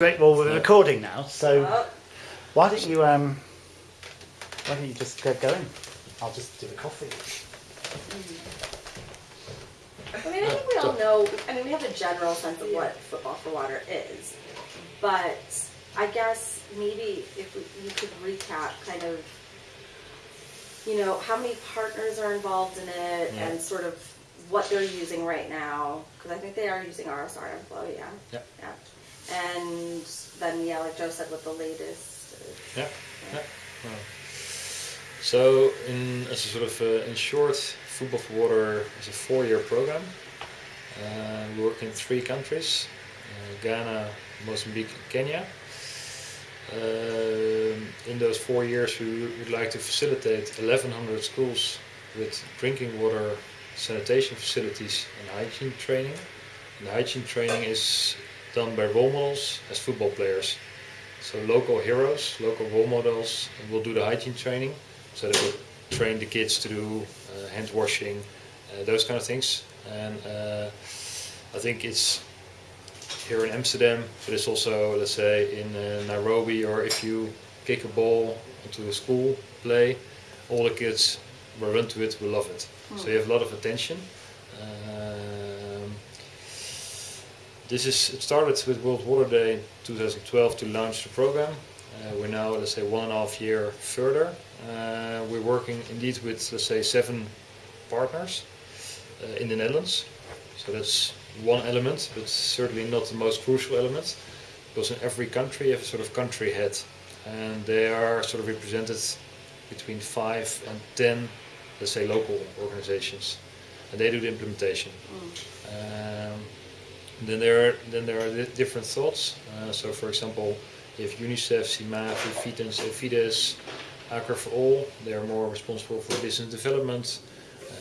Great. Well, we're recording now, so why don't you um, why don't you just get going? I'll just do the coffee. I mean, I think we all know, I mean, we have a general sense of what Football for Water is. But I guess maybe if we, you could recap kind of, you know, how many partners are involved in it Yeah. and sort of what they're using right now. Because I think they are using RSR Inflow, yeah. Yep. Yeah. And then, yeah, like Joe said, with the latest. uh, Yeah, yeah. So, in as a sort of uh, in short, Football for Water is a four-year program. Uh, we work in three countries: uh, Ghana, Mozambique, and Kenya. Um, in those four years, we would like to facilitate 1,100 schools with drinking water, sanitation facilities, and hygiene training. And hygiene training is done by role models as football players. So local heroes, local role models will do the hygiene training. So they will train the kids to do uh, hand washing, uh, those kind of things. And uh, I think it's here in Amsterdam, but it's also, let's say, in uh, Nairobi, or if you kick a ball into a school play, all the kids will run to it, will love it. So you have a lot of attention. This is it started with World Water Day 2012 to launch the program. Uh, we're now, let's say, one and a half year further. Uh, we're working indeed with, let's say, seven partners uh, in the Netherlands. So that's one element, but certainly not the most crucial element, because in every country you have a sort of country head, and they are sort of represented between five and ten, let's say, local organizations, and they do the implementation. Um, then there are then there are different thoughts. Uh, so, for example, you have UNICEF, Simavi, Fides, Fides, Aqua for All. They are more responsible for business development.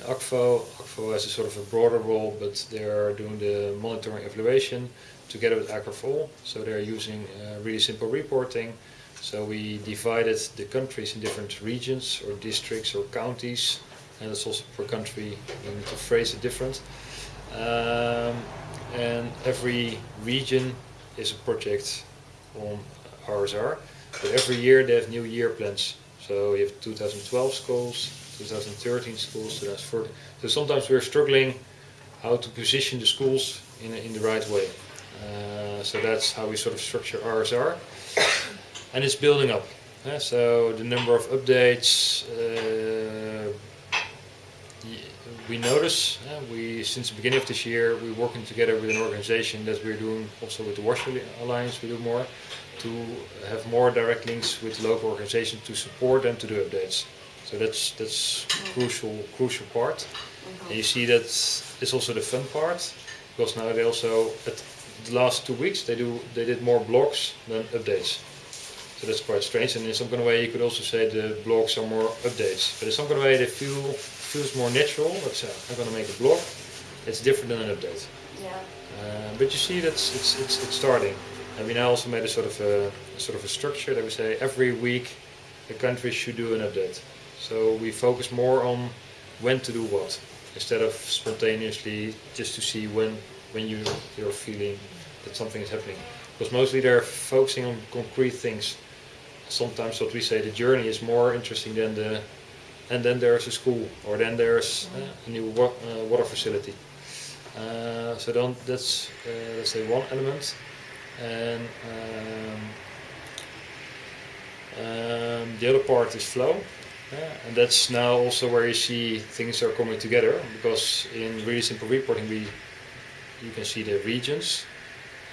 Uh, Akvo, Akvo has a sort of a broader role, but they are doing the monitoring evaluation together with Aqua for All. So they are using uh, really simple reporting. So we divided the countries in different regions or districts or counties, and it's also per country. We need to phrase it different. Um, and every region is a project on RSR. But every year they have new year plans. So you have 2012 schools, 2013 schools, 2014. So sometimes we're struggling how to position the schools in, in the right way. Uh, so that's how we sort of structure RSR. And it's building up. eh, so the number of updates, uh, we notice uh, we since the beginning of this year we're working together with an organization that we're doing also with the Wash Alliance we do more to have more direct links with local organizations to support them to do updates. So that's that's crucial crucial part. And you see that it's also the fun part because now they also at the last two weeks they do they did more blogs than updates. So that's quite strange. And in some kind of way, you could also say the blogs are more updates. But in some kind of way, they feel feels more natural. Let's say I'm going to make a blog. It's different than an update. Yeah. Uh, but you see, that's it's, it's it's starting. And we now also made a sort of a, a sort of a structure that we say every week the country should do an update. So we focus more on when to do what instead of spontaneously just to see when when you you're feeling that something is happening. Because mostly they're focusing on concrete things. Sometimes what we say the journey is more interesting than the and then there's a school or then there's uh, a new wa- uh, water facility. Uh, so don't, that's uh, let's say one element, and um, um, the other part is flow, and that's now also where you see things are coming together because in really simple reporting we you can see the regions,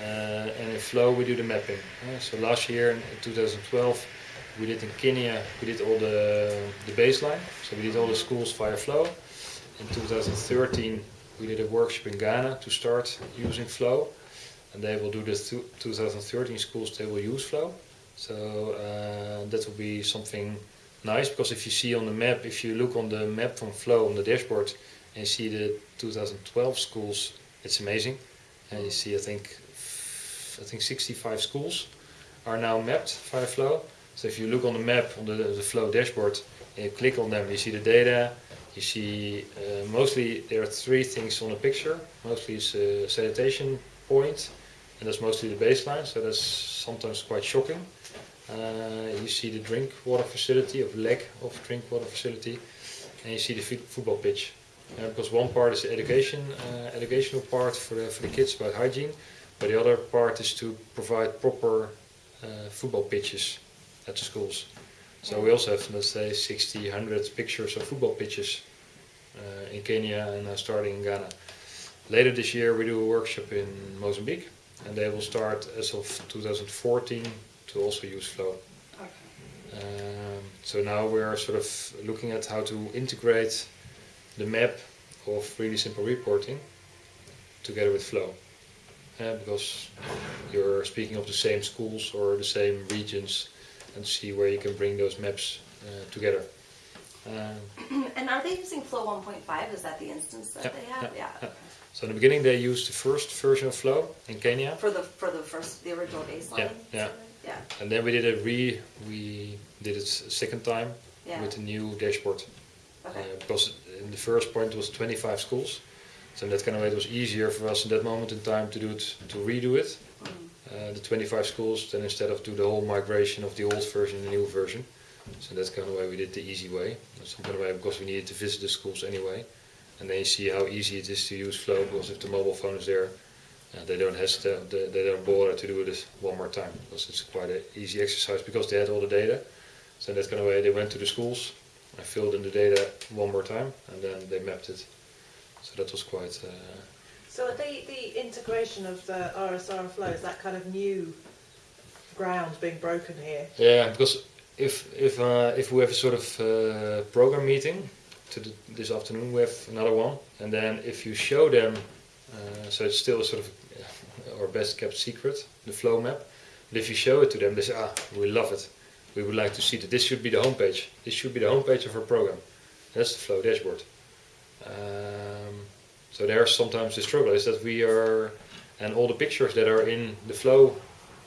and in flow we do the mapping. Uh, so last year in 2012 we did in Kenya we did all the the baseline, so we did all the schools via flow. In 2013 we did a workshop in Ghana to start using flow, and they will do the thu- 2013 schools. They will use flow, so uh, that will be something nice because if you see on the map, if you look on the map from flow on the dashboard and see the 2012 schools, it's amazing. And you see, I think, I think 65 schools are now mapped via flow. So if you look on the map on the, the flow dashboard and you click on them, you see the data, You see, uh, mostly there are three things on the picture. Mostly it's a sanitation point, and that's mostly the baseline. So that's sometimes quite shocking. Uh, you see the drink water facility, of lack of drink water facility, and you see the football pitch. Uh, because one part is the education, uh, educational part for the, for the kids about hygiene, but the other part is to provide proper uh, football pitches at the schools. So we also have, let's say, 60, 100 pictures of football pitches uh, in Kenya and now starting in Ghana. Later this year, we do a workshop in Mozambique, and they will start as of 2014 to also use Flow. Okay. Um, so now we're sort of looking at how to integrate the map of really simple reporting together with Flow. Uh, because you're speaking of the same schools or the same regions and see where you can bring those maps uh, together. Um, And are they using Flow 1.5? Is that the instance that Yeah, they have? yeah, Yeah. so in the beginning they used the first version of Flow in Kenya, For the for the first the original baseline. Yeah, yeah. Yeah. and then we did a re we did it a second time with a new dashboard. Okay. Uh, because in the first point was 25 schools, so in that kind of way it was easier for us in that moment in time to do it, to redo it. Mm. Uh, the 25 schools, then instead of do the whole migration of the old version and the new version. So that's kind of why we did the easy way. Some kind of way because we needed to visit the schools anyway, and then you see how easy it is to use Flow. Because if the mobile phone is there, uh, they don't hesitate, they, they don't bother to do this one more time because it's quite an easy exercise because they had all the data. So in that kind of way, they went to the schools, I filled in the data one more time, and then they mapped it. So that was quite. Uh, So the, the integration of the RSR flow, is that kind of new ground being broken here? yeah, because if if uh, if we have a sort of uh, program meeting to the, this afternoon, we have another one, and then if you show them, uh, so it's still a sort of our best kept secret, the flow map. But if you show it to them, they say, ah, we love it. We would like to see that. This should be the homepage. This should be the homepage of our program. That's the flow dashboard. Um, so there's sometimes the struggle is that we are, and all the pictures that are in the flow,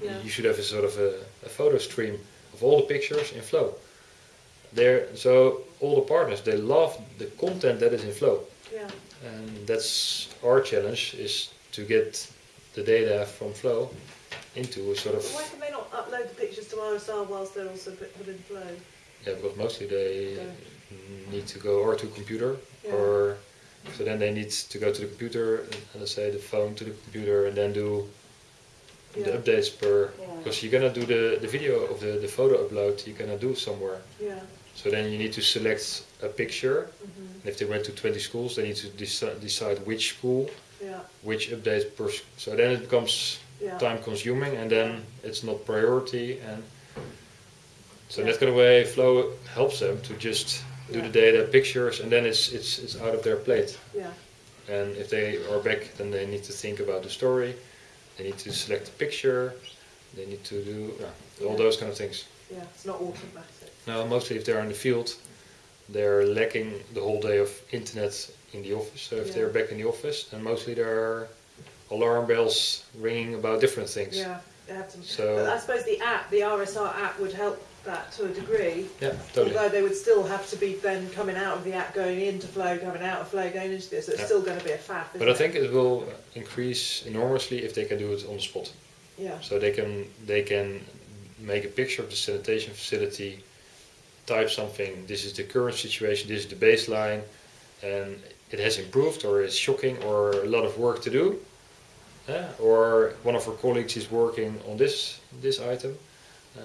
Yeah. you should have a sort of a, a photo stream of all the pictures in flow. There, so all the partners they love the content that is in flow, Yeah. and that's our challenge is to get the data from flow into a sort of why can they not upload the pictures to RSR whilst they're also put, in flow? yeah because mostly they Yeah. Need to go or to computer Yeah. or so then they need to go to the computer and let's say the phone to the computer and then do the updates per Yeah. because you cannot do the, the video of the, the photo upload you're gonna do somewhere Yeah. so then you need to select a picture hmm and if they went to 20 schools they need to deci- decide which school Yeah. which update per so then it becomes Yeah. time consuming and then it's not priority and so Yeah. that kind of way flow helps them to just do the data pictures and then it's it's it's out of their plate Yeah. and if they are back then they need to think about the story they need to select the picture they need to do all those kind of things Yeah. It's not automatic. now mostly if they're in the field they're lacking the whole day of internet in the office so if Yeah. they're back in the office then mostly there are alarm bells ringing about different things Yeah. They have to. So- I suppose the app, the RSR app, would help that to a degree. yeah totally Although they would still have to be then coming out of the app, going into flow, coming out of flow, going into this. So it's Yeah. still going to be a faff. But I it? think it will increase enormously if they can do it on the spot. Yeah. So they can they can make a picture of the sanitation facility, type something. This is the current situation. This is the baseline, and it has improved or is shocking or a lot of work to do. Yeah, or one of our colleagues is working on this this item. Um,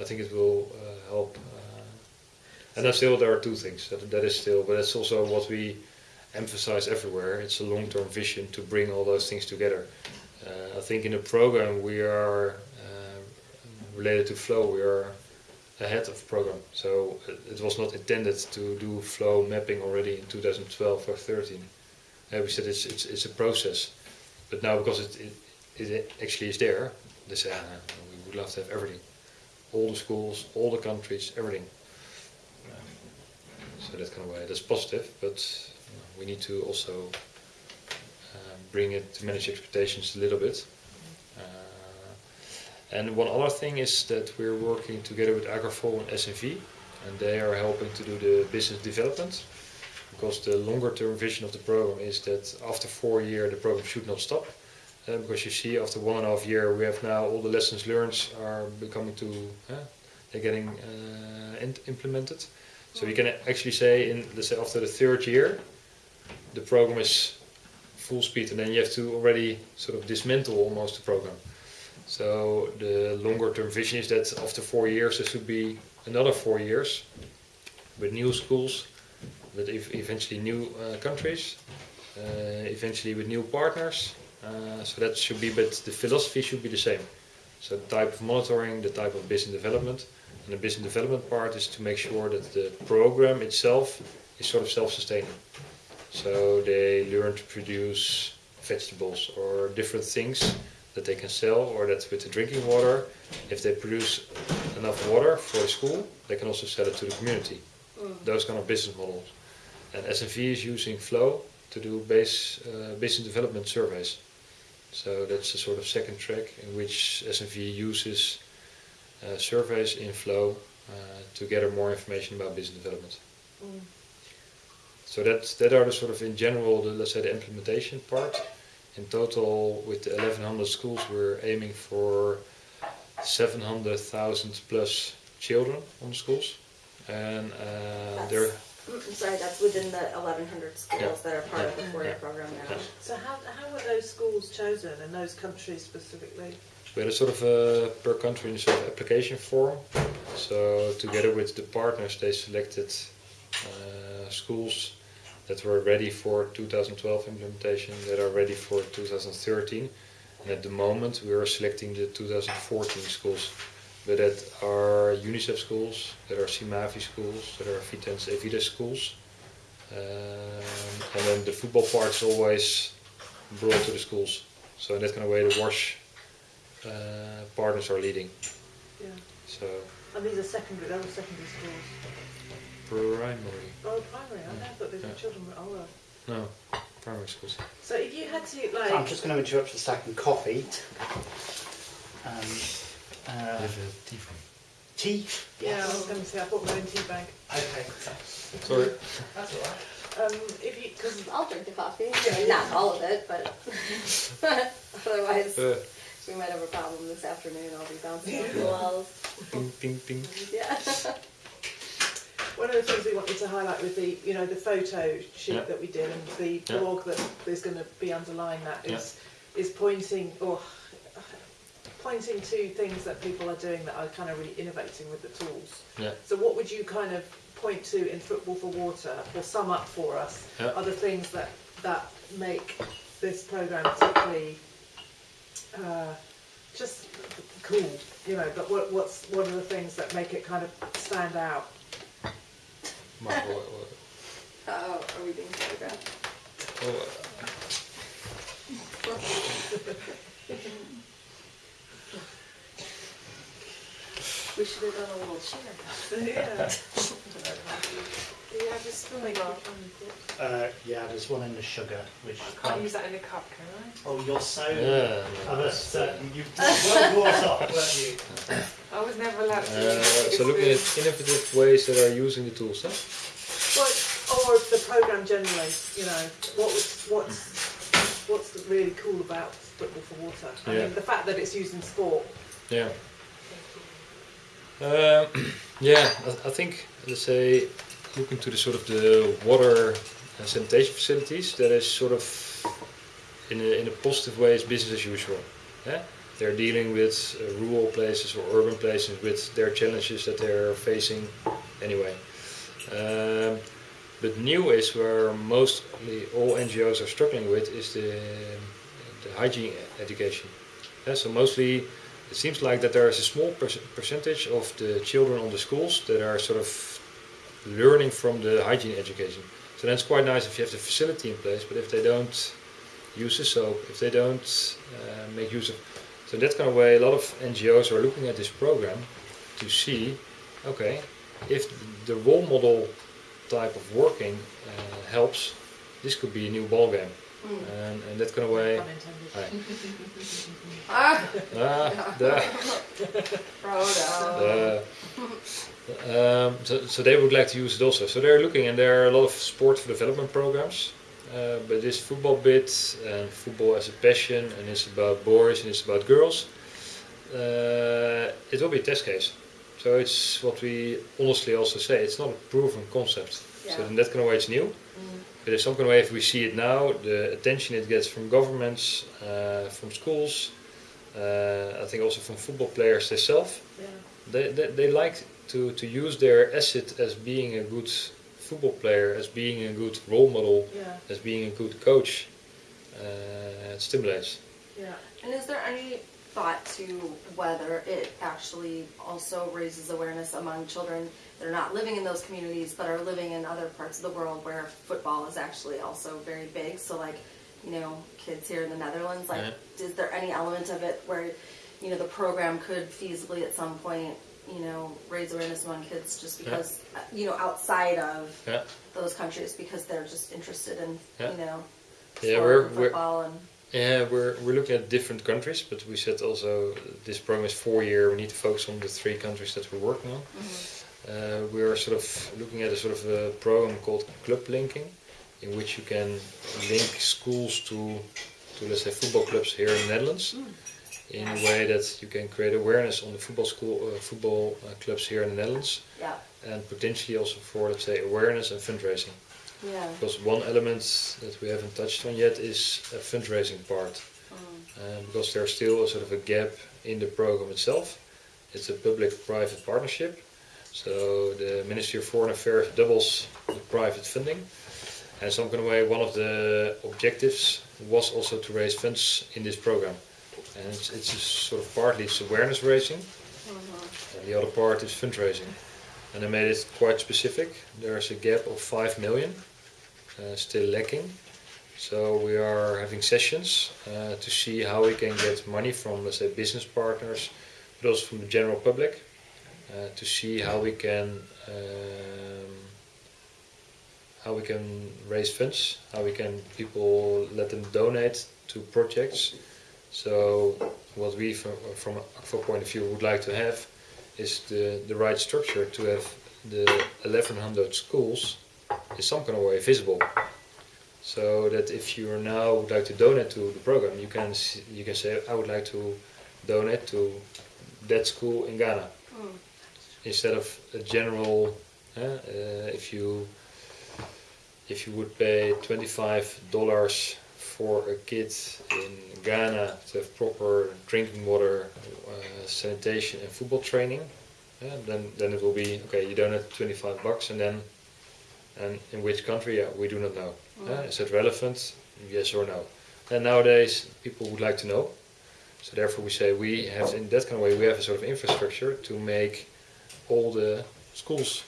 I think it will uh, help. Uh, and then still there are two things that that is still, but that's also what we emphasize everywhere. It's a long-term vision to bring all those things together. Uh, I think in the program we are uh, related to flow. We are ahead of program, so it, it was not intended to do flow mapping already in 2012 or 13. Uh, we said it's, it's it's a process, but now because it it, it actually is there, they say ah, we would love to have everything, all the schools, all the countries, everything. Um, so that kind of way, that's positive, but we need to also um, bring it to manage expectations a little bit. Uh, and one other thing is that we're working together with Aqua for All and SNV, and they are helping to do the business development. Because the longer term vision of the program is that after four years the program should not stop, uh, because you see after one and a half year we have now all the lessons learned are becoming to uh, they're getting uh, implemented. So you can actually say in let's say after the third year, the program is full speed, and then you have to already sort of dismantle almost the program. So the longer term vision is that after four years there should be another four years with new schools, with ev- eventually new uh, countries, uh, eventually with new partners. Uh, so that should be, but the philosophy should be the same. So the type of monitoring, the type of business development, and the business development part is to make sure that the program itself is sort of self-sustaining. So they learn to produce vegetables or different things that they can sell, or that with the drinking water, if they produce enough water for the school, they can also sell it to the community. Those kind of business models. And SNV is using Flow to do base uh, business development surveys. So that's the sort of second track in which SNV uses uh, surveys in Flow uh, to gather more information about business development. Mm. So that that are the sort of in general the let's say the implementation part. In total, with the 1100 schools, we're aiming for 700,000 plus children on the schools, and uh, they're Mm, I'm sorry, that's within the 1,100 schools Yeah. that are part of the Yeah. four-year program now. So how, how were those schools chosen and those countries specifically? We had a sort of a per country sort of application form. So together with the partners, they selected uh, schools that were ready for 2012 implementation, that are ready for 2013. And at the moment, we are selecting the 2014 schools, but that are UNICEF schools, that are Simavi schools, that are Vitens Evides schools. Um, and then the football part is always brought to the schools. So in that kind of way, the WASH uh, partners are leading. Yeah. So And these are secondary, those are secondary schools. primary, Oh, primary, I never thought these were Yeah. children were older. no, primary schools. So if you had to like, I'm just going to interrupt for a second. Coffee. Um, uh, tea. yeah, I was going to say I bought my own tea bag. Okay. Sorry. That's all right. Um, if you, because I'll drink the coffee. I mean, not all of it, but otherwise Uh, we might have a problem this afternoon. I'll be bouncing off the walls. ping, ping, ping. Yeah. one of the things we wanted to highlight with the, you know, the photo shoot Yeah. that we did and the Yeah. blog that is going to be underlying that is is pointing or pointing to things that people are doing that are kind of really innovating with the tools. Yeah. So what would you kind of point to in Football for Water or sum up for us Yeah. are the things that, that make this programme particularly uh, just cool, you know, but what, what's, what of the things that make it kind of stand out? Maar what, what, Oh, are we being photographed? oh, uh, We should have done a little cheer. yeah. Do you have a spoon? Uh, yeah, there's one in the sugar, which I Can't use that in a cup, can I? Oh, you're so. yeah. I was, uh, you well brought up, weren't you? I was never allowed to Uh, use so looking at innovative ways that are using the tools, huh? Well, or the programme generally, you know, what was, what's, what's really cool about Football for Water? I Yeah. mean, the fact that it's used in sport. Yeah. Um, yeah, I, I think let's say looking to the sort of the water and sanitation facilities, that is sort of in a, in a positive way is business as usual. Yeah? They're dealing with uh, rural places or urban places with their challenges that they're facing anyway. Um, but new is where mostly all NGOs are struggling with is the, the hygiene education. Yeah, so mostly it seems like that there is a small per- percentage of the children on the schools that are sort of learning from the hygiene education. So that's quite nice if you have the facility in place, but if they don't use the soap, if they don't uh, make use of, so that kind of way, a lot of NGOs are looking at this program to see, okay, if the role model type of working uh, helps, this could be a new ball game. And, and that kind of way, Unintended. Ah, ah, there. Frodo. Uh, um, so, so they would like to use it also. So they're looking, and there are a lot of sport for development programs uh, but this football bit and football as a passion and it's about boys and it's about girls, uh, it will be a test case. So it's what we honestly also say. It's not a proven concept. So in that kind of way, it's new. But in some kind of way, if we see it now, the attention it gets from governments, uh, from schools, uh, I think also from football players themselves, Yeah. they, they, they like to, to use their asset as being a good football player, as being a good role model, Yeah. as being a good coach. Uh, it stimulates. Yeah. And is there any thought to whether it actually also raises awareness among children that are not living in those communities but are living in other parts of the world where football is actually also very big? So, like, you know, kids here in the Netherlands, like, Yeah. is there any element of it where, you know, the program could feasibly at some point, you know, raise awareness among kids just because, uh, you know, outside of Yeah. those countries because they're just interested in, Yeah. you know, Yeah, we're- and we're- football and. Yeah, we're, we're looking at different countries, but we said also this program is four year. We need to focus on the three countries that we're working on. Uh, we are sort of looking at a sort of a program called club linking, in which you can link schools to, to let's say football clubs here in the Netherlands, in a way that you can create awareness on the football school, uh, football uh, clubs here in the Netherlands, Yeah, and potentially also for let's say awareness and fundraising. Yeah. Because one element that we haven't touched on yet is a fundraising part. Uh, because there's still a sort of a gap in the program itself. It's a public-private partnership. So the Ministry of Foreign Affairs doubles the private funding. And some kind of way, one of the objectives was also to raise funds in this program. And it's, it's sort of partly it's awareness raising, mm-hmm. and the other part is fundraising. And I made it quite specific. There's a gap of 5 million uh, still lacking. So we are having sessions uh, to see how we can get money from, let's say, business partners, but also from the general public, uh, to see how we can um, how we can raise funds, how we can people let them donate to projects. So what we, from, from a point of view, would like to have is the, the right structure to have the 1100 schools in some kind of way visible so that if you now would like to donate to the program, you can you can say I would like to donate to that school in Ghana instead of a general. Uh, uh, if you if you would pay twenty five dollars for a kid in Ghana to have proper drinking water, uh, sanitation, and football training, uh, then then it will be okay. You donate twenty five bucks, and then and in which country? Yeah, we do not know. Uh, is it relevant? Yes or no? And nowadays, people would like to know. So therefore, we say we have in that kind of way we have a sort of infrastructure to make all the schools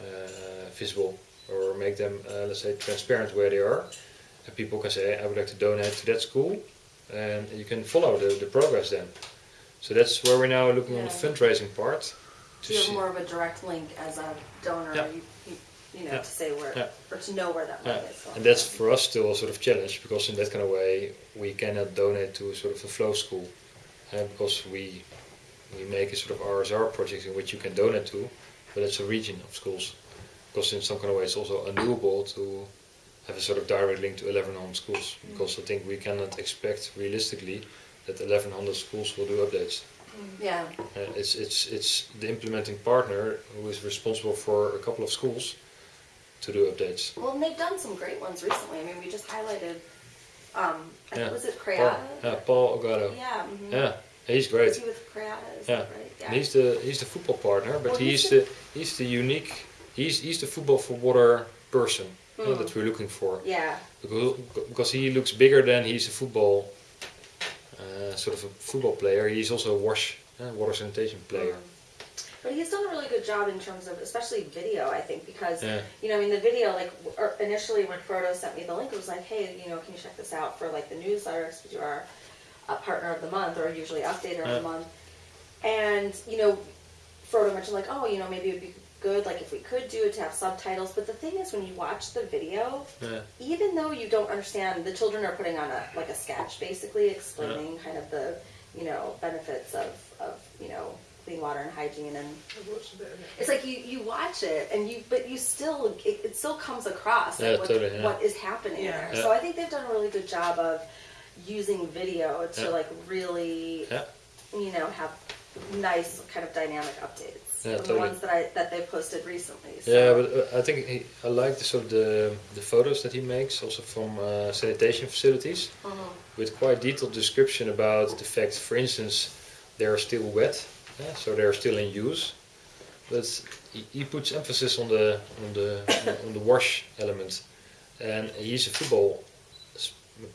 uh, visible or make them, uh, let's say, transparent where they are. And people can say, I would like to donate to that school, and you can follow the, the progress then. So that's where we're now looking on the Yeah. fundraising part. To you have more of a direct link as a donor, Yeah. you, you, you know, Yeah. to say where, Yeah. or to know where that money Yeah, is going? and that's for us still a sort of challenge because in that kind of way we cannot donate to sort of a flow school uh, because we we make a sort of RSR project in which you can donate to, but it's a region of schools because in some kind of way it's also undoable to have a sort of direct link to 1100 schools because I think we cannot expect realistically that 1100 schools will do updates. Yeah, Uh, it's it's it's the implementing partner who is responsible for a couple of schools to do updates. well, and they've done some great ones recently, I mean, we just highlighted, um, I think, Yeah. was it Paul, Creata? yeah, Paul Ogado. Yeah. mhm. Yeah, he's Was great. he with Creata, Yeah. right? And he's the he's the football partner, but Well, he's he's the he's the unique he's he's the football for water person uh, Hmm. that we're looking for Yeah, because because he looks bigger than he's a football uh, sort of a football player. He's also a wash uh, water sanitation player. But he's done a really good job in terms of, especially video, I think, because, Yeah. you know, I mean, the video, like, initially when Frodo sent me the link, it was like, hey, you know, can you check this out for, like, the newsletter, because do our uh, partner of the month, or usually updater of the month. And, you know, Frodo mentioned, like, oh, you know, maybe it would be good, like, if we could do it to have subtitles. But the thing is, when you watch the video, Yeah. even though you don't understand, the children are putting on a like a sketch, basically explaining kind of the you know benefits of of you know clean water and hygiene and I've watched a bit of it. it's like you, you watch it and you but you still it, it still comes across like what, totally, yeah. what is happening Yeah. there Yeah. so i think they've done a really good job of using video to Yeah. like really Yeah. you know have nice kind of dynamic updates Yeah, from the totally. ones that i that they posted recently so. Yeah, but uh, I think he, I like the sort of the the photos that he makes, also from uh, sanitation facilities, Mhm. with quite detailed description about the fact, for instance, they are still wet, yeah, so they are still in use. But he, he puts emphasis on the on the on the wash element, and he's a football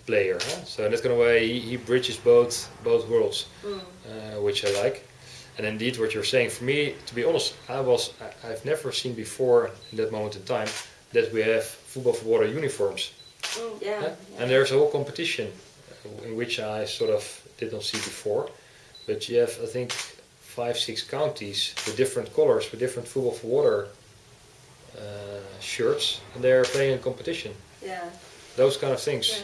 player, huh? so in that kind of way he, he bridges both both worlds, Mm. uh, which I like. And indeed, what you're saying, for me, to be honest, I was I, I've never seen before in that moment in time that we have football for water uniforms. Mm, yeah, Yeah? yeah. And there's a whole competition uh, in which I sort of did not see before. But you have, I think, five, six counties with different colors, with different football for water uh, shirts, and they're playing in competition. yeah. Those kind of things.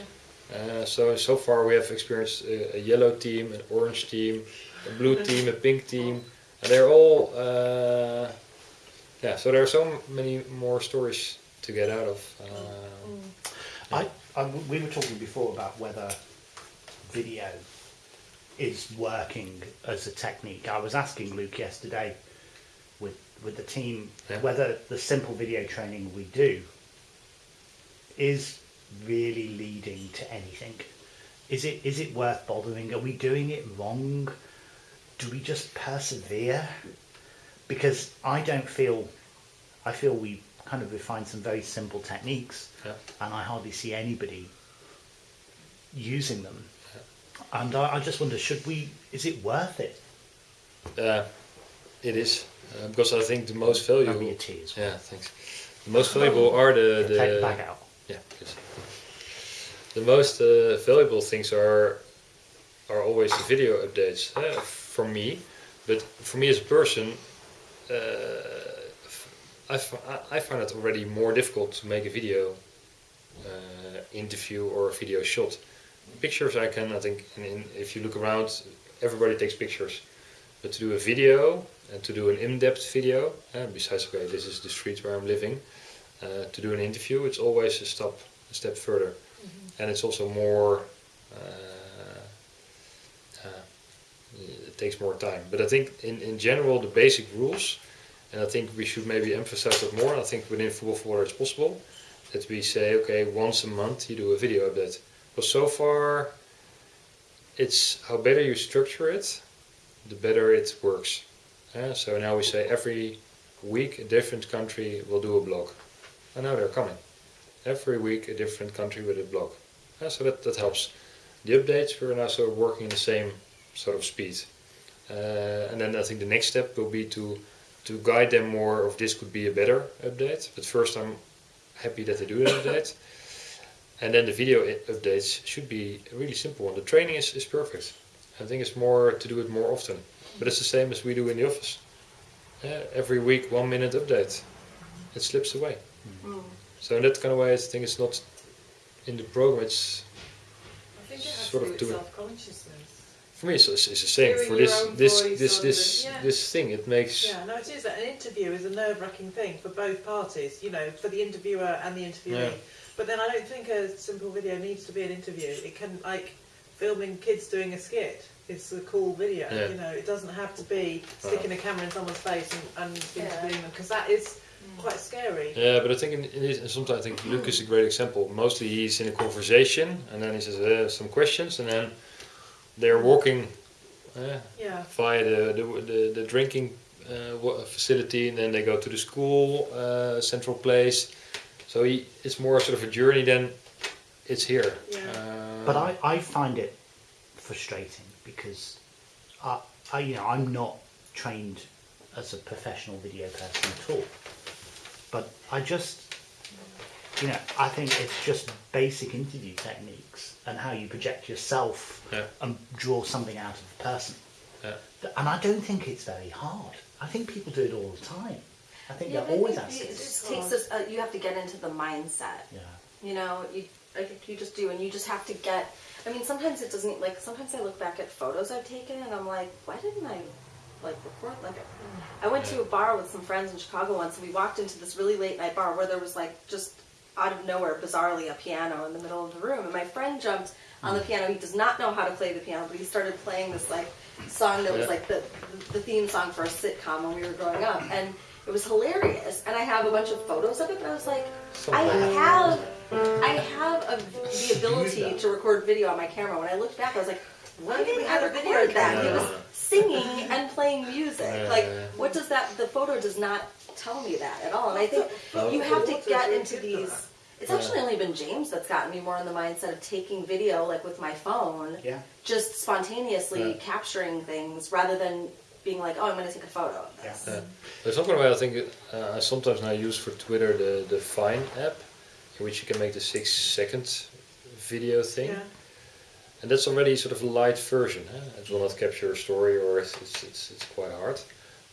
Uh, so so far we have experienced a, a yellow team, an orange team, a blue team, a pink team, and they're all uh, yeah. So there are so many more stories to get out of. Uh, I, I, we were talking before about whether video is working as a technique. I was asking Luke yesterday with with the team Yeah. whether the simple video training we do is really leading to anything. Is it is it worth bothering? Are we doing it wrong? Do we just persevere? Because I don't feel I feel we kind of refined some very simple techniques yeah. and I hardly see anybody using them. And I, I just wonder, should we? Is it worth it? Uh, it is uh, because I think the most valuable. Maybe it is. Yeah, thanks. The most valuable are the the Take the bag out. Yeah, please. The most uh, valuable things are are always the video updates uh, for me, but for me as a person, uh, I, f- I- I find it already more difficult to make a video uh, interview or a video shot. Pictures I can, I think, in, in, if you look around, everybody takes pictures. But to do a video and to do an in-depth video, uh, besides okay, this is the street where I'm living, uh, to do an interview, it's always a step a step further, and it's also more. Uh, uh, takes more time, but I think in, in general the basic rules, and I think we should maybe emphasize that more. I think within football for water it's possible that we say okay once a month you do a video update. Because so far, it's how better you structure it, the better it works. So now we say every week a different country will do a blog. And now they're coming. Every week a different country with a blog. So that, that helps. The updates we're now sort of working in the same sort of speed. Uh, and then I think the next step will be to to guide them more of this could be a better update. But first I'm happy that they do an update. And then the video updates should be really simple. And the training is, is perfect. I think it's more to do it more often. But it's the same as we do in the office. Yeah, every week, one minute update. It slips away. Mm. So in that kind of way, I think it's not in the program. It's I think it has sort to of do with self-consciousness. For me, it's, it's the same. Hearing For this, this, this, this, the- yeah. this thing, it makes. Yeah, no, it is. An interview is a nerve-wracking thing for both parties. You know, for the interviewer and the interviewee. Yeah. But then I don't think a simple video needs to be an interview. It can like filming kids doing a skit. It's a cool video. Yeah. You know, it doesn't have to be sticking a camera in someone's face and, and Yeah. interviewing them because that is quite scary. Yeah, but I think in, in this, sometimes I think Luke is a great example. Mostly he's in a conversation, and then he says uh, some questions, and then they're walking uh, Yeah. via the the, the, the drinking uh, facility, and then they go to the school uh, central place. So he, it's more sort of a journey than it's here. Yeah. Uh, But I, I find it frustrating because I, I, you know, I'm not trained as a professional video person at all. But I just, you know, I think it's just basic interview techniques and how you project yourself Yeah. and draw something out of the person. Yeah. And I don't think it's very hard. I think people do it all the time. I think Yeah, they're but I always think asking. it just takes us. Uh, you have to get into the mindset. Yeah. You know, you I think you just do, and you just have to get. I mean, sometimes it doesn't. Like sometimes I look back at photos I've taken, and I'm like, why didn't I like record like it. I went to a bar with some friends in Chicago once, and we walked into this really late night bar where there was like just out of nowhere, bizarrely, a piano in the middle of the room, and my friend jumped on the piano. He does not know how to play the piano, but he started playing this like song that was like the the theme song for a sitcom when we were growing up, and it was hilarious. And I have a bunch of photos of it, but I was like, I have I have a, the ability to record video on my camera. When I looked back, I was like, why Why didn't we I have a record video that? He was singing and playing music. Yeah. Like, what does that? The photo does not tell me that at all. And I think you have to get into these. That? It's actually only been James that's gotten me more in the mindset of taking video, like with my phone, Yeah. just spontaneously Yeah. capturing things rather than being like, oh, I'm going to take a photo of this. Yeah. There's something why I think uh, I sometimes now use for Twitter the, the Vine app, in which you can make the six second video thing. Yeah. And that's already sort of a light version. Huh? It will not capture a story, or it's, it's, it's, it's quite hard.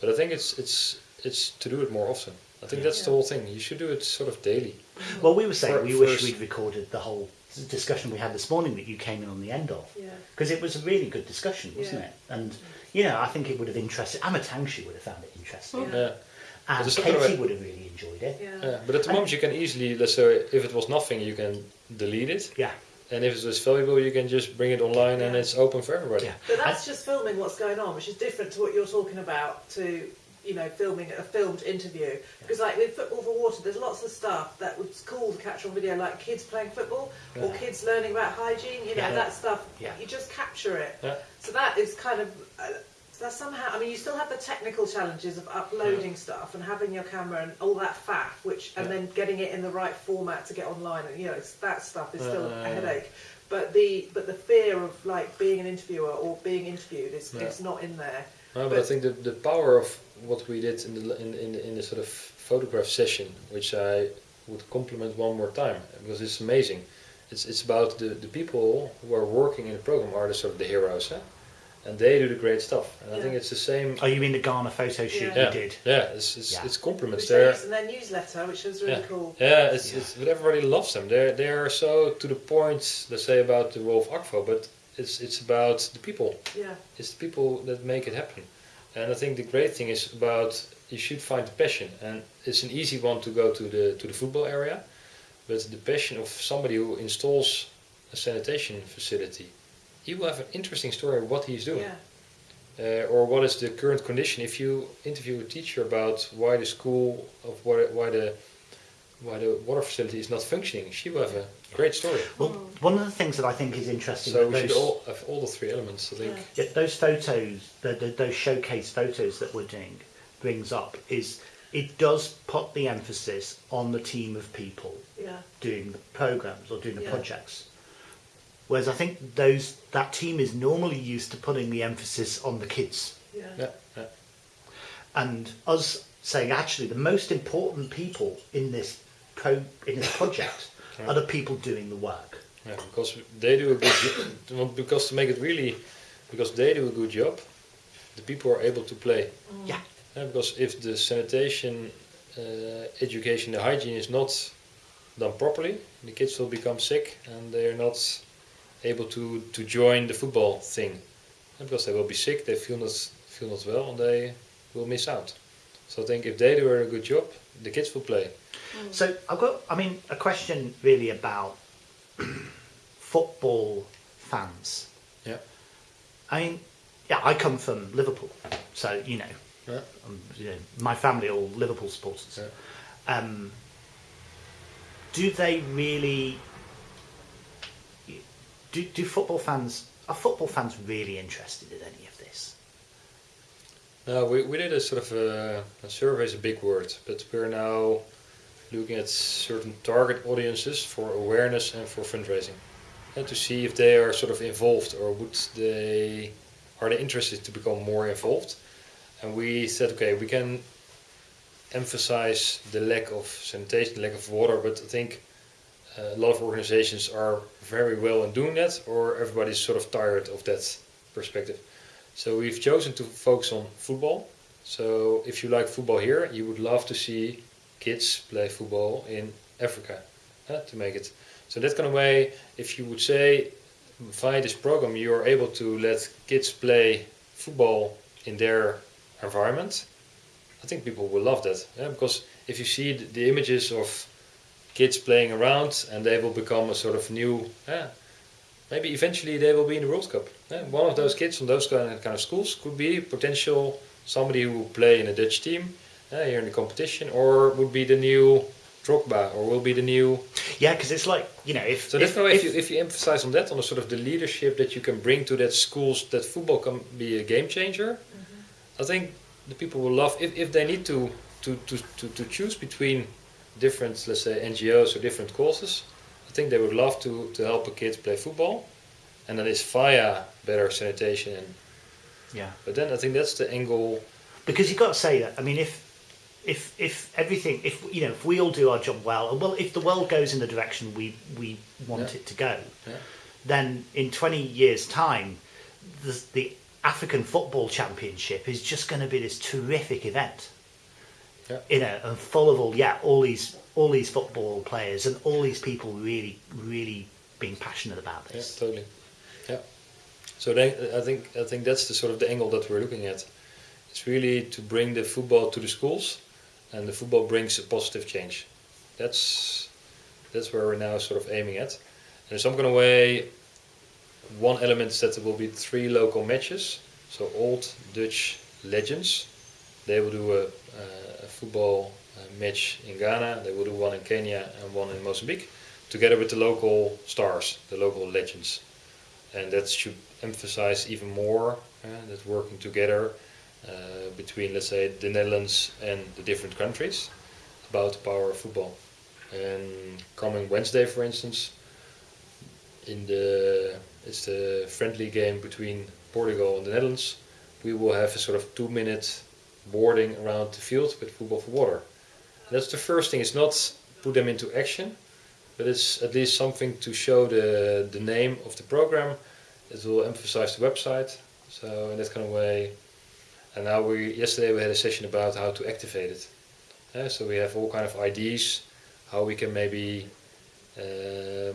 But I think it's it's it's to do it more often. I think that's the whole thing. You should do it sort of daily. Well, we were saying For- we wish first- we'd recorded the whole discussion we had this morning that you came in on the end of. Yeah. Because it was a really good discussion, wasn't Yeah. it? And, you know, I think it would have interested, Amma Tangshi would have found it interesting. Yeah. Yeah. And There's something Katie about- would have really enjoyed it. Yeah. Yeah. But at the moment, you can easily, let's say, if it was nothing, you can delete it. Yeah. And if it was valuable, you can just bring it online and Yeah. it's open for everybody. Yeah. But that's just filming what's going on, which is different to what you're talking about to, you know, filming a filmed interview. Because like with Football for Water, there's lots of stuff that was cool to catch on video, like kids playing football or kids learning about hygiene. You know, Yeah. that stuff. Yeah. You just capture it. Yeah. So that is kind of. Uh, that's somehow. I mean, you still have the technical challenges of uploading stuff and having your camera and all that faff, which and Yeah. then getting it in the right format to get online. And you know, it's, that stuff is still Uh, a headache. But the but the fear of like being an interviewer or being interviewed is Yeah. it's not in there. No, but I think the, the power of what we did in the in, in, in the sort of photograph session, which I would compliment one more time because it's amazing. It's it's about the, the people who are working in the program are the sort of the heroes, huh? and they do the great stuff. And I think it's the same. Oh, you mean the Ghana photo shoot Yeah. you did? Yeah, it's it's, Yeah. it's compliments. Which they They're in their newsletter, which was really yeah, cool. yeah, it's, Yeah. it's but everybody loves them. They they are so to the point. Let's say about the Wolf Akvo, but it's it's about the people. Yeah, It's the people that make it happen. And I think the great thing is about you should find the passion. And it's an easy one to go to the to the football area, but the passion of somebody who installs a sanitation facility, he will have an interesting story of what he's doing. yeah, Uh, or what is the current condition? If you interview a teacher about why the school of why, why the why the water facility is not functioning, she will have a great story. Well, one of the things that I think is interesting So that we should all have all the three elements. I think. Yeah. yeah, those photos, the, the, those showcase photos that we're doing, brings up is it does put the emphasis on the team of people yeah, doing the programs or doing the Yeah. projects. Whereas I think those that team is normally used to putting the emphasis on the kids yeah, Yeah, yeah. and us saying actually the most important people in this pro in this project Yeah. are the people doing the work. Yeah, because they do a good job. Because to make it really, because they do a good job, the people are able to play. Yeah. Yeah, because if the sanitation, uh, education, the hygiene is not done properly, the kids will become sick and they are not able to, to join the football thing. Yeah, because they will be sick, they feel not feel not well, and they will miss out. So I think if they do a good job, the kids will play. So I've got, I mean, a question really about football fans. Yeah. I mean, yeah, I come from Liverpool, so you know, Yeah. um, you know my family are all Liverpool supporters. Yeah. Um, do they really? Do, do football fans are football fans really interested in any of this? No, we, we did a sort of a, a survey is a big word, but we're now looking at certain target audiences for awareness and for fundraising, and to see if they are sort of involved or would they are they interested to become more involved. And we said, okay, we can emphasize the lack of sanitation, lack of water, but I think uh, a lot of organizations are very well in doing that, or everybody's sort of tired of that perspective. So we've chosen to focus on football. So if you like football here, you would love to see kids play football in Africa uh, to make it. So that kind of way, if you would say via this program you are able to let kids play football in their environment, I think people will love that. Yeah? Because if you see the, images of kids playing around and they will become a sort of new, yeah, maybe eventually they will be in the World Cup. Yeah? One of those kids from those kind of, kind of schools could be potential somebody who will play in a Dutch team uh, here in the competition, or would be the new Drogba, or will be the new. Yeah, because it's like you know if So if, that's why if, if- you, if you emphasize on that, on the sort of the leadership that you can bring to that schools, that football can be a game changer. I think the people will love if, if they need to, to, to, to, to choose between different, let's say, NGOs or different causes. I think they would love to, to help a kid play football, and that is via better sanitation. And, yeah but then I think that's the angle. because you've got to say that. I mean, if if if everything, if you know, if we all do our job well, and well, if the world goes in the direction we we want Yeah. it to go, Yeah. then in twenty years' time, the, the African Football Championship is just going to be this terrific event. Yeah. You know, and full of all yeah, all these all these football players and all these people really really being passionate about Yeah, this. totally. Yeah. So then I think I think that's the sort of the angle that we're looking at. It's really to bring the football to the schools, and the football brings a positive change. That's that's where we're now sort of aiming at. And in some kind of way, one element is that there will be three local matches. So old Dutch legends, they will do a, a football uh, match in Ghana. They will do one in Kenya and one in Mozambique together with the local stars, the local legends. And that should emphasize even more uh, that working together Uh, between, let's say, the Netherlands and the different countries about the power of football. And coming Wednesday, for instance, in the it's the friendly game between Portugal and the Netherlands. We will have a sort of two-minute boarding around the field with football for water. That's the first thing. It's not put them into action, but it's at least something to show the the name of the program. It will emphasize the website. So in that kind of way. And now we yesterday we had a session about how to activate it. Uh, so we have all kind of ideas how we can maybe uh,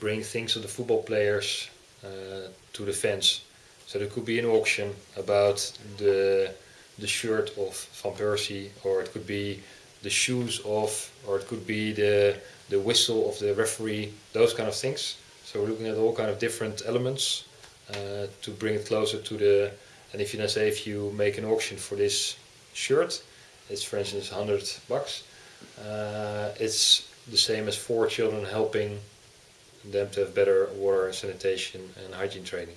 bring things of the football players uh, to the fans. So there could be an auction about the the shirt of Van Persie, or it could be the shoes of, or it could be the the whistle of the referee. Those kind of things. So we're looking at all kind of different elements uh, to bring it closer to the. And if you then say if you make an auction for this shirt, it's for instance 100 bucks. Uh, it's the same as four children helping them to have better water and sanitation and hygiene training.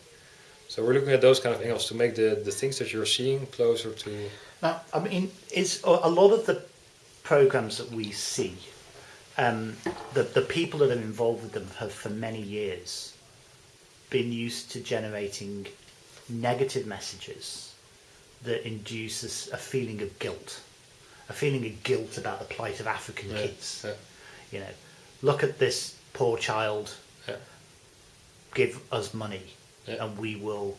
So we're looking at those kind of angles to make the, the things that you're seeing closer to. Now, I mean, is a a lot of the programs that we see, um, the the people that are involved with them have for many years been used to generating negative messages that induce us a feeling of guilt, a feeling of guilt about the plight of African Yeah, kids. yeah. You know, look at this poor child. Yeah. Give us money, and we will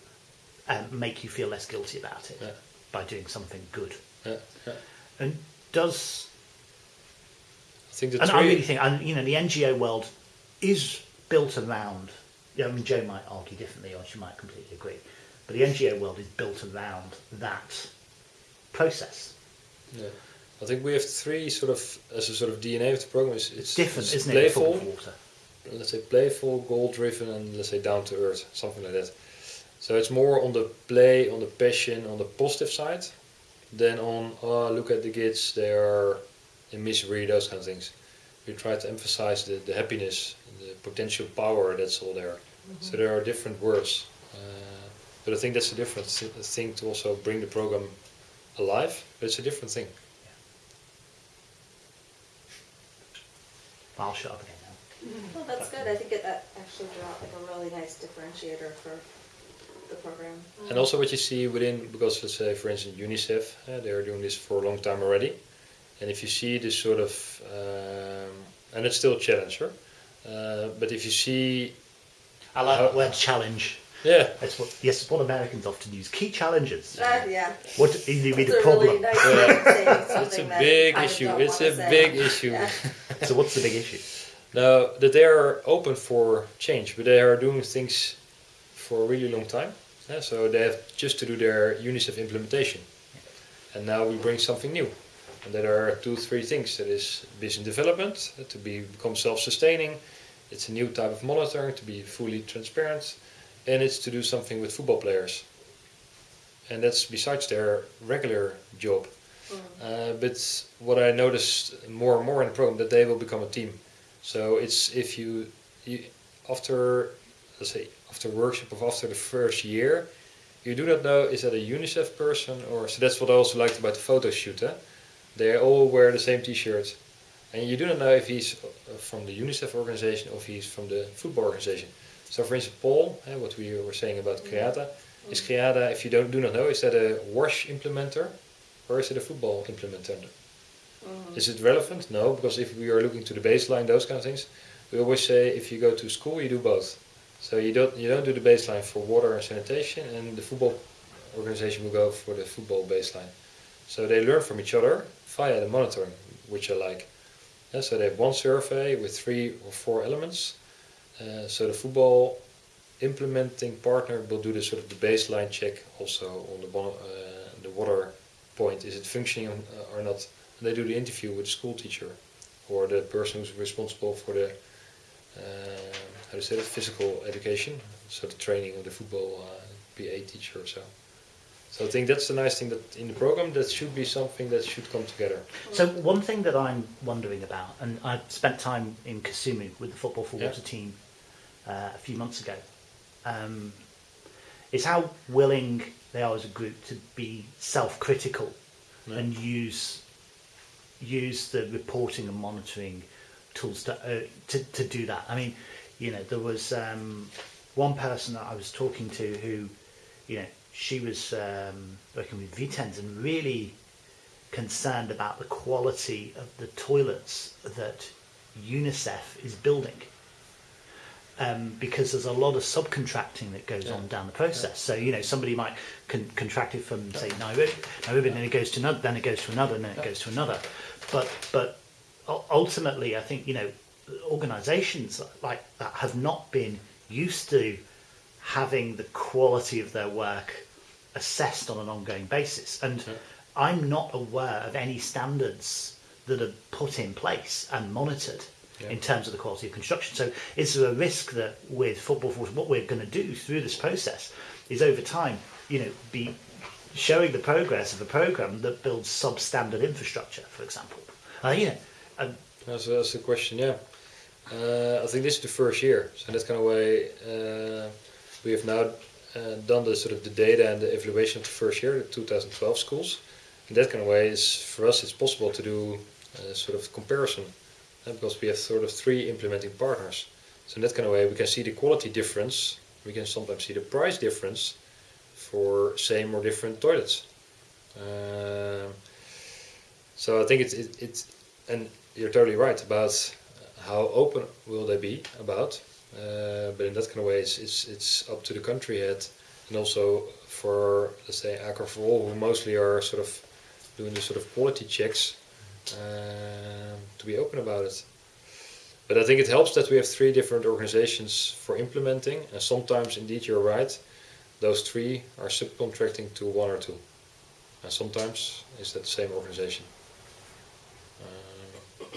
um, make you feel less guilty about it by doing something good. And does I think and three. I really think and you know the NGO world is built around. I mean Joe might argue differently, or she might completely agree, but the NGO world is built around that process. yeah. I think we have three sort of as a sort of DNA of the program. It's, It's different, it's isn't it? Playful, Football for water. let's say playful, goal driven, and let's say down to earth, something like that. So it's more on the play, on the passion, on the positive side, than on oh look at the kids, they are in misery, those kind of things. We try to emphasize the, the happiness, the potential power that's all there. So there are different words, uh, but I think that's a different thing to also bring the program alive. But it's a different thing. I'll shut up again now. Well, that's good. I think it, that actually brought like a really nice differentiator for the program. And also what you see within, because let's say for instance UNICEF, uh, they are doing this for a long time already. And if you see this sort of, um, and it's still a challenge, huh? uh, but if you see, I like How- that word challenge. Yeah, That's what yes, it's what Americans often use. Key challenges. Uh, yeah. What do you mean It's the a problem? really nice way it's a big issue. It's a say. big issue. Yeah. so what's the big issue? Now that they are open for change, but they are doing things for a really long time. Yeah, so they have just to do their UNICEF implementation. and now we bring something new. And there are two, three things. That is business development to be become self-sustaining. It's a new type of monitoring to be fully transparent, and it's to do something with football players. And that's besides their regular job. Uh, but what I noticed more and more in the program that they will become a team. So it's if you, you after let's say after workshop of after the first year, you do not know is that a UNICEF person or so that's what I also liked about the photo shoot. Eh? They all wear the same T-shirt, and you do not know if he's uh, from the UNICEF organization or if he's from the football organization. So for instance, Paul, eh, what we were saying about Creata, is Creata if you don't do not know is that a wash implementer or is it a football implementer? Is it relevant? No, because if we are looking to the baseline, those kind of things, we always say if you go to school, you do both. So you don't you don't do the baseline for water and sanitation, and the football organization will go for the football baseline. So they learn from each other via the monitoring, which I like. Yeah, so they have one survey with three or four elements. Uh, so the football implementing partner will do the sort of the baseline check also on the uh, the water point. Is it functioning uh, or not? And they do the interview with the school teacher or the person who's responsible for the uh, how to say it, physical education, so the training of the football uh, PA teacher or so. So I think that's the nice thing that in the program that should be something that should come together. So one thing that I'm wondering about, and I spent time in Kisumu with the Football for Yeah. Water team uh, a few months ago, um, is how willing they are as a group to be self-critical Yeah. and use use the reporting and monitoring tools to, uh, to to do that. I mean, you know, there was um, one person that I was talking to who, you know, she was um, working with Vitens and really concerned about the quality of the toilets that UNICEF is building. Um, because there's a lot of subcontracting that goes Yeah. on down the process. So you know somebody might con- contract it from say Nairobi, Nairobi, and then it goes to another, then it goes to another, and then it goes to another. But but ultimately, I think you know organisations like that have not been used to having the quality of their work assessed on an ongoing basis. And Yeah. I'm not aware of any standards that are put in place and monitored Yeah. in terms of the quality of construction. So is there a risk that with Football Force, what we're going to do through this process is over time, you know, be showing the progress of a program that builds substandard infrastructure, for example. Uh, you know, and That's, that's the question, yeah. Uh, I think this is the first year, so that's kind of way uh, we have now uh, done the sort of the data and the evaluation of the first year, the 2012 schools. In that kind of way, is for us it's possible to do a sort of comparison because we have sort of three implementing partners. So in that kind of way, we can see the quality difference. We can sometimes see the price difference for same or different toilets. Um so I think it's it, it's and you're totally right about how open will they be about. Uh, but in that kind of way, it's, it's it's up to the country head and also for let's say Aqua for all, who mostly are sort of doing the sort of quality checks um, to be open about it. But I think it helps that we have three different organizations for implementing, and sometimes indeed you're right, those three are subcontracting to one or two, and sometimes it's that same organization. Um,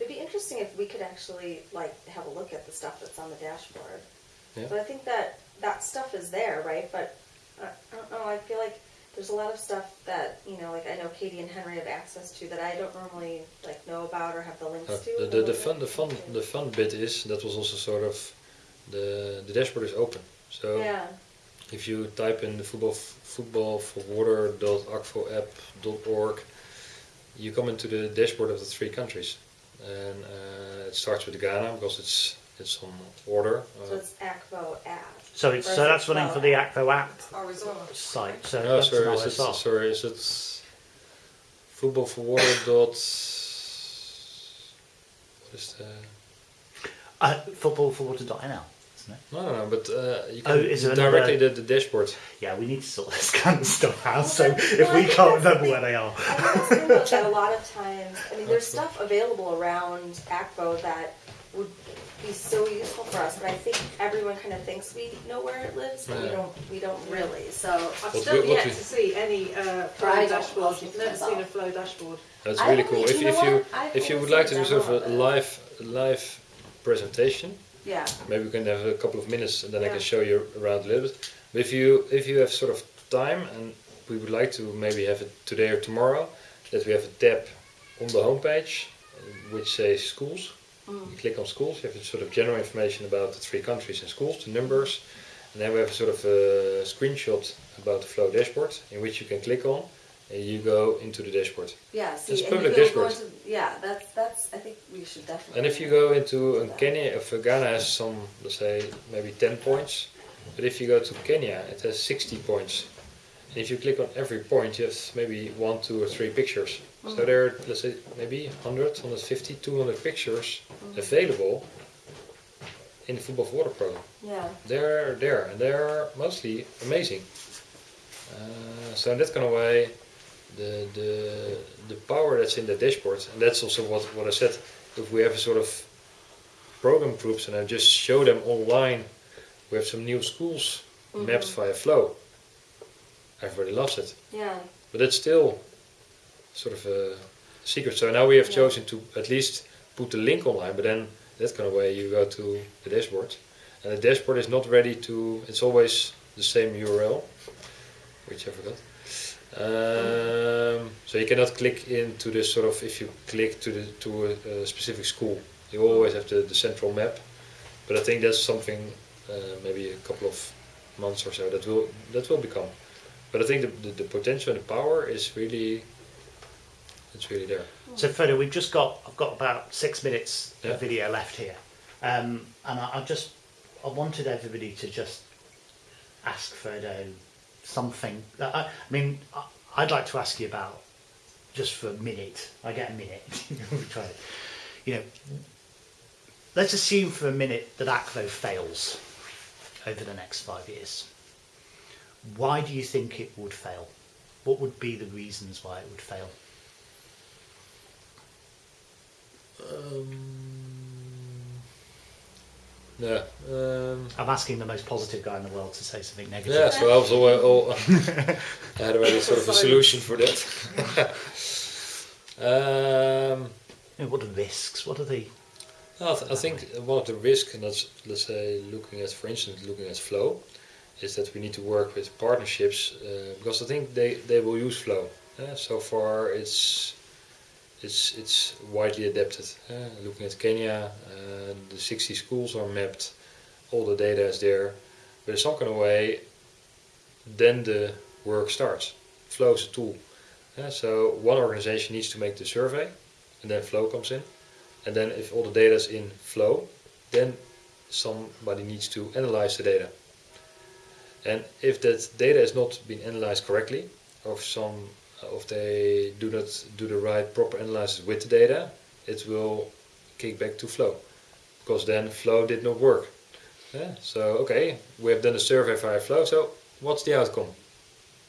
It'd be interesting if we could actually like have a look at the stuff that's on the dashboard. Yeah. But I think that that stuff is there, right? But uh, I don't know. I feel like there's a lot of stuff that you know, like I know Katie and Henry have access to that I don't normally like know about or have the links Uh, to. the, the, the fun the fun the fun bit is that was also sort of the the dashboard is open. So yeah. if you type in the football football for water.akvoapp.org, you come into the dashboard of the three countries, and uh, it starts with Ghana because it's it's on order. So Uh, it's Akvo app. so it's, so that's running for the Akvo app Our resort. site. So no, that's sorry, an is it, OSR. sorry, is it football for water dot? What is the? Uh, footballforwater.nl, isn't it? No, no, no. But uh, you Oh, can is there directly another- the, the dashboard. Yeah, we need to sort this kind of stuff out. So Well, if I we can't remember the where they are, I think that's the thing about that a lot of times. I mean, there's stuff available around Akvo that would be so useful for us, but I think everyone kind of thinks we know where it lives, but we Yeah. don't, we don't really, so. I've What still we- what yet we- to see any uh, flow don't- I'll dashboard. speak I've never myself. seen a flow dashboard. That's I really only- cool. If, you if know you what? I've if you only would like to seen do sort of a of live live presentation, Yeah, maybe we can have a couple of minutes and then I Yeah. can show you around a little bit. But if you if you have sort of time and we would like to maybe have it today or tomorrow, that we have a tab on the homepage uh, which says schools. Mm. You click on schools, you have sort of general information about the three countries and schools, the numbers, and then we have a sort of a screenshot about the Flow dashboard in which you can click on and you go into the dashboard. yeah, see, It's and public if you'll go dashboard. into, yeah, that's, that's, I think we should definitely. And if you go into Kenya, if Ghana has some, let's say, maybe 10 points, but if you go to Kenya, it has 60 points. And if you click on every point, you have maybe one, two, or three pictures. So Mhm. there are, let's say, maybe 100, 150, 200 pictures Mhm. available in the Football for Water program. Yeah, They're there, and they're mostly amazing. Uh, so in that kind of way, the, the, the power that's in the dashboard, and that's also what, what I said, if we have a sort of program groups and I just show them online, we have some new schools mapped Mhm. via Flow. Everybody loves it. yeah, But it's still sort of a secret. So now we have Yeah. chosen to at least put the link online, but then that kind of way you go to the dashboard. And the dashboard is not ready to, it's always the same URL, which I forgot. Um, so you cannot click into this sort of, if you click to the to a, a specific school, you always have the, the central map. But I think that's something, uh, maybe a couple of months or so, that will that will become. But I think the, the, the potential and the power is really, it's really there. So Frodo, we've just got I've got about six minutes Yeah. of video left here, um, and I, I just I wanted everybody to just ask Frodo something. I, I mean, I, I'd like to ask you about just for a minute. I get a minute. try it. You know, let's assume for a minute that Akvo fails over the next five years. Why do you think it would fail? What would be the reasons why it would fail? Um, yeah. Um, I'm asking the most positive guy in the world to say something negative. yeah, so I was all, all I had already sort of a solution for that. um, You know, what are the risks? What are the I, th- I think one of the risks, and that's let's say looking at, for instance, looking at Flow, is that we need to work with partnerships uh, because I think they, they will use Flow. Uh, so far, it's it's it's widely adapted. Uh, looking at Kenya, uh, the 60 schools are mapped, all the data is there, but in some kind of way, then the work starts. Flow is a tool. Uh, so one organization needs to make the survey, and then Flow comes in. And then if all the data is in flow, then somebody needs to analyze the data. And if that data is not been analyzed correctly, or if some if they do not do the right proper analysis with the data, it will kick back to flow. Because then flow did not work. Yeah, so okay, we have done a survey via flow, so what's the outcome?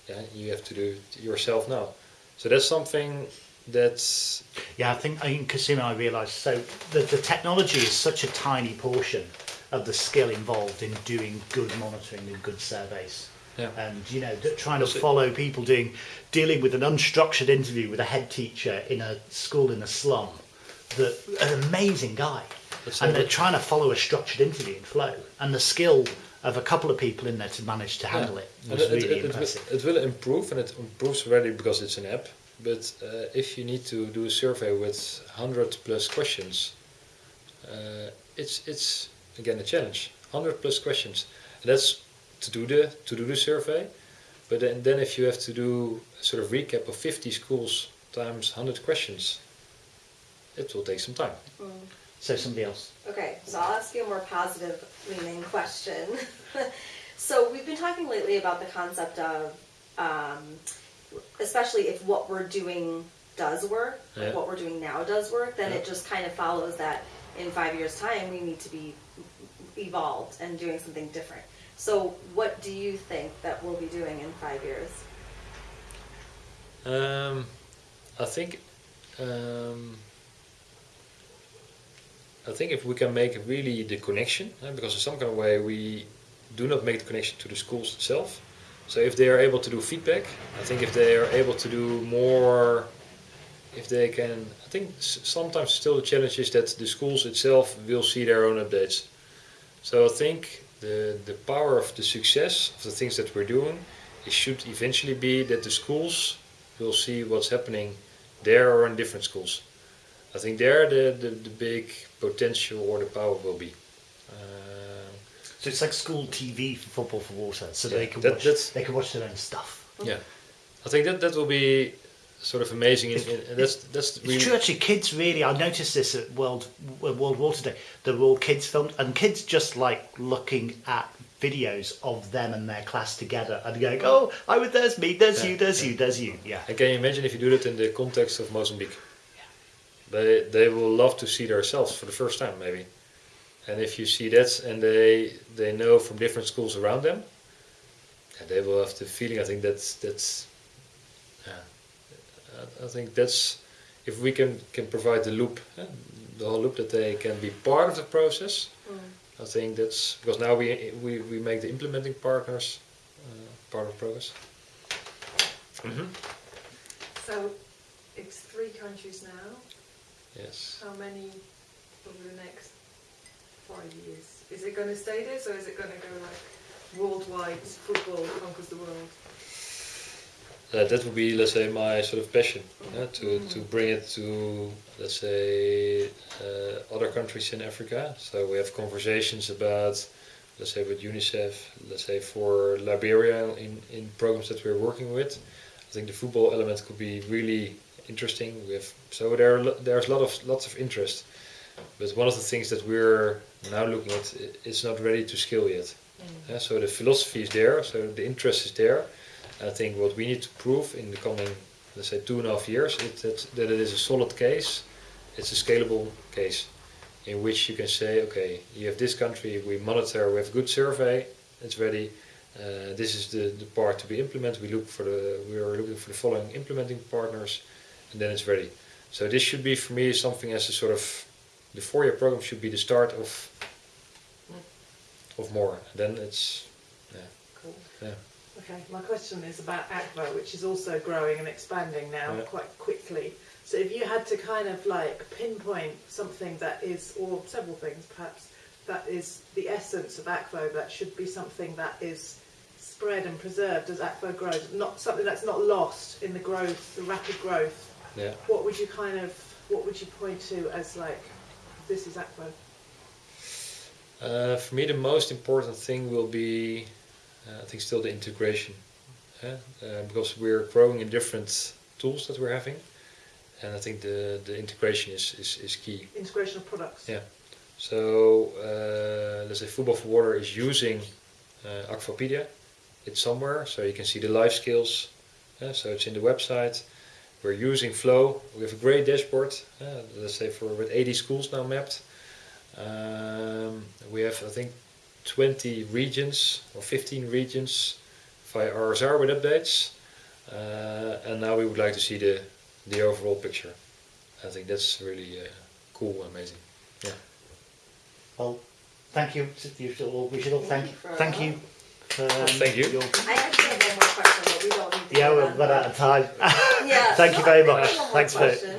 Yeah, you have to do it yourself now. So that's something that's Yeah, I think in Kisumu I realised so the, the technology is such a tiny portion of the skill involved in doing good monitoring and good surveys. Yeah. And you know, trying to follow people doing dealing with an unstructured interview with a head teacher in a school in a slum, that an amazing guy, That's and they're trying to follow a structured interview in flow, and the skill of a couple of people in there to manage to handle it was it, really it, will, impressive. it will improve, and it improves already because it's an app. But uh, if you need to do a survey with hundred plus questions, uh, it's it's again a challenge. Hundred plus questions, and that's to do the to do the survey. But then, then if you have to do a sort of recap of fifty schools times hundred questions, it will take some time. Mm. So somebody else. Okay, so I'll ask you a more positive leaning question. so we've been talking lately about the concept of, um, especially if what we're doing does work, like what we're doing now does work, then Yeah. it just kind of follows that in five years' time we need to be evolved and doing something different. So what do you think that we'll be doing in five years? Um, I think um, I think if we can make really the connection, uh, because in some kind of way we do not make the connection to the schools itself. So if they are able to do feedback, I think if they are able to do more, if they can, think sometimes still the challenge is that the schools itself will see their own updates. So I think the the power of the success of the things that we're doing, it should eventually be that the schools will see what's happening there or in different schools. I think there the, the, the big potential or the power will be. Uh, So it's like school TV for football for water, so Yeah, they can that- watch. They can watch their own stuff. yeah, I think that that will be sort of amazing. In, in, and that's that's It's really true, actually. Kids really. I noticed this at World World Water Day. They're all kids filmed, and kids just like looking at videos of them and their class together, and going, "Oh, I would. There's me. There's Yeah, you. There's yeah. you. There's you." Yeah. And can you imagine if you do that in the context of Mozambique? They they will love to see themselves for the first time maybe. And if you see that and they they know from different schools around them, yeah, they will have the feeling. I think that's that's. Yeah, I- I think that's if we can can provide the loop, eh, the whole loop that they can be part of the process. I think that's because now we we, we make the implementing partners uh, part of progress. hmm So it's three countries now. Yes. How many over the next five years? Is it going to stay this or is it going to go like worldwide football conquers the world? Uh, that would be, let's say, my sort of passion uh, to to bring it to, let's say, uh, other countries in Africa. So we have conversations about, let's say, with UNICEF, let's say for Liberia in in programs that we're working with. I think the football element could be really interesting. We have so there are, there's a lot of lots of interest, but one of the things that we're now looking at i- is not ready to scale yet. Yeah, so the philosophy is there, so the interest is there. I think what we need to prove in the coming, let's say, two and a half years, is that, that it is a solid case, it's a scalable case, in which you can say, okay, you have this country, we monitor, we have a good survey, it's ready. Uh, this is the, the part to be implemented. We look for the we are looking for the following implementing partners, and then it's ready. So this should be for me something as a sort of the four-year program should be the start of of more. Then it's yeah Cool. yeah. Okay, my question is about Akvo, which is also growing and expanding now Yeah. quite quickly. So if you had to kind of like pinpoint something that is, or several things perhaps, that is the essence of Akvo, that should be something that is spread and preserved as Akvo grows, not something that's not lost in the growth, the rapid growth. yeah. What would you kind of, what would you point to as like, this is Akvo? Uh, for me, the most important thing will be, I think, still the integration, uh, uh, because we're growing in different tools that we're having, and I think the the integration is is, is key. Integration of products. Yeah. So uh, let's say Football for Water is using uh, Akvopedia. It's somewhere, so you can see the life skills. uh, so it's in the website. We're using Flow. We have a great dashboard. Uh, let's say for with 80 schools now mapped. Um, we have I think 20 regions or 15 regions via RSR with updates. Uh, and now we would like to see the the overall picture. I think that's really uh, cool, amazing. Yeah. Well, thank you. You all, we should all thank, Thank thank you you. for for, um, Thank you. your- I actually have one more question, but we don't need to. yeah, we've on. run out of time. Yeah. Thank you very I think I much. have one more Thanks for- question.